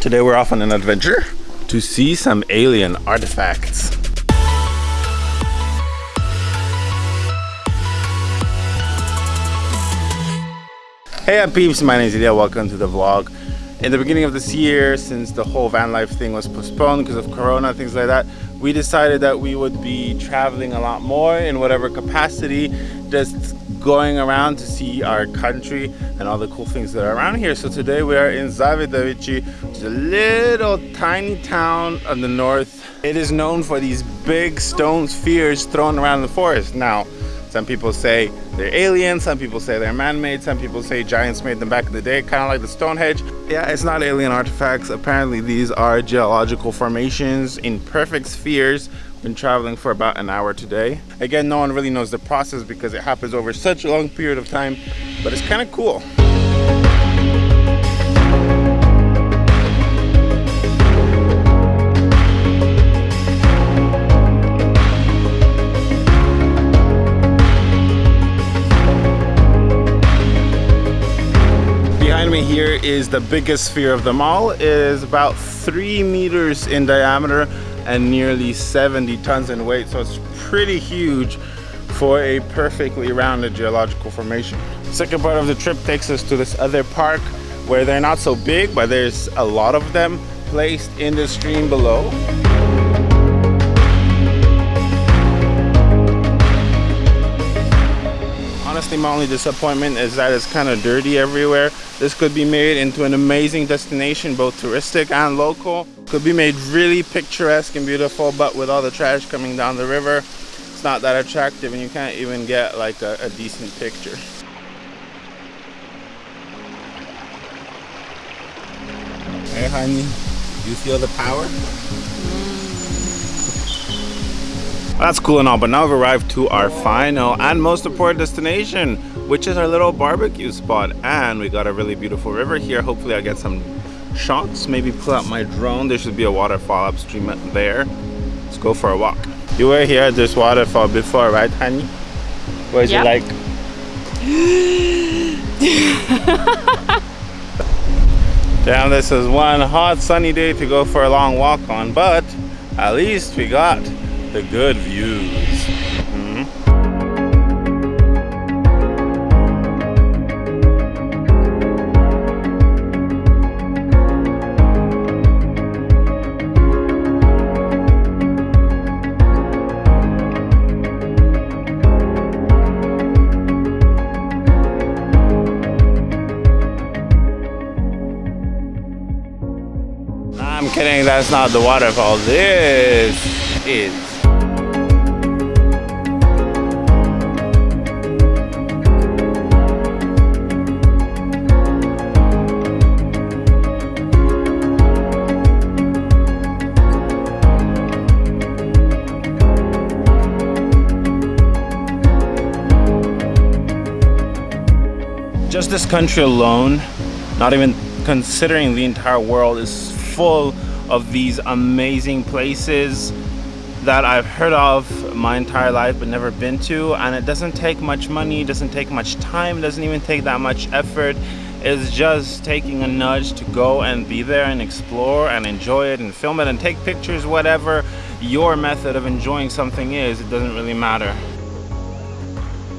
Today we're off on an adventure to see some alien artifacts. Hey up peeps, my name is Ilya, welcome to the vlog. In the beginning of this year, since the whole van life thing was postponed because of Corona, things like that, we decided that we would be traveling a lot more in whatever capacity, just going around to see our country and all the cool things that are around here. So today we are in Zavidovici, which is a little tiny town on the north. It is known for these big stone spheres thrown around the forest. Now, some people say they're aliens, some people say they're man-made, some people say giants made them back in the day, kind of like the Stonehenge. Yeah, it's not alien artifacts. Apparently these are geological formations in perfect spheres. Been traveling for about an hour today. Again, no one really knows the process because it happens over such a long period of time, but it's kind of cool. Behind me here is the biggest sphere of them all. It is about three meters in diameter and nearly 70 tons in weight. So it's pretty huge for a perfectly rounded geological formation. Second part of the trip takes us to this other park where they're not so big, but there's a lot of them placed in the stream below. honestly my only disappointment is that it's kind of dirty everywhere this could be made into an amazing destination both touristic and local could be made really picturesque and beautiful but with all the trash coming down the river it's not that attractive and you can't even get like a, a decent picture hey honey you feel the power That's cool and all, but now we've arrived to our final and most important destination, which is our little barbecue spot. And we got a really beautiful river here. Hopefully I'll get some shots, maybe pull out my drone. There should be a waterfall upstream there. Let's go for a walk. You were here at this waterfall before, right, honey? What is yep. it like? Damn, this is one hot sunny day to go for a long walk on, but at least we got the good views. Kidding, that's not the waterfall. This is just this country alone, not even considering the entire world, is full of these amazing places that I've heard of my entire life but never been to and it doesn't take much money, doesn't take much time, doesn't even take that much effort. It's just taking a nudge to go and be there and explore and enjoy it and film it and take pictures, whatever your method of enjoying something is, it doesn't really matter.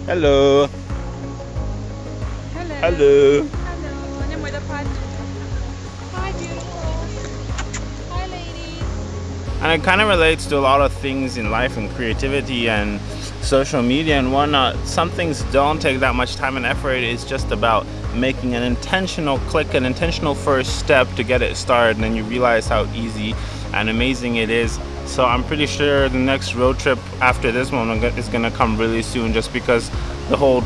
Hello. Hello. Hello. Hi, beautiful. And it kind of relates to a lot of things in life and creativity and social media and whatnot. Some things don't take that much time and effort. It's just about making an intentional click, an intentional first step to get it started. And then you realize how easy and amazing it is. So I'm pretty sure the next road trip after this one is going to come really soon just because the whole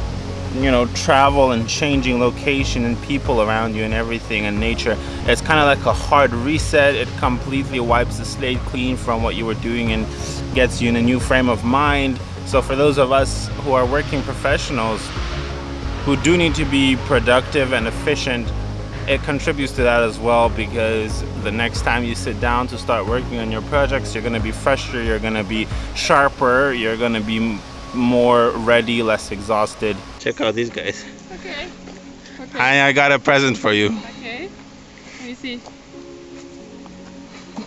you know travel and changing location and people around you and everything and nature. It's kind of like a hard reset. It completely wipes the slate clean from what you were doing and gets you in a new frame of mind. So for those of us who are working professionals who do need to be productive and efficient it contributes to that as well because the next time you sit down to start working on your projects you're going to be fresher you're going to be sharper you're going to be more ready, less exhausted. Check out these guys. Okay. okay. I, I got a present for you. Okay. Let me see.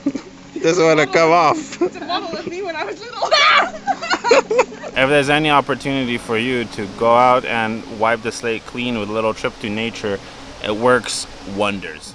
Doesn't want to come off. It's a model of me when I was little. If there's any opportunity for you to go out and wipe the slate clean with a little trip to nature, it works wonders.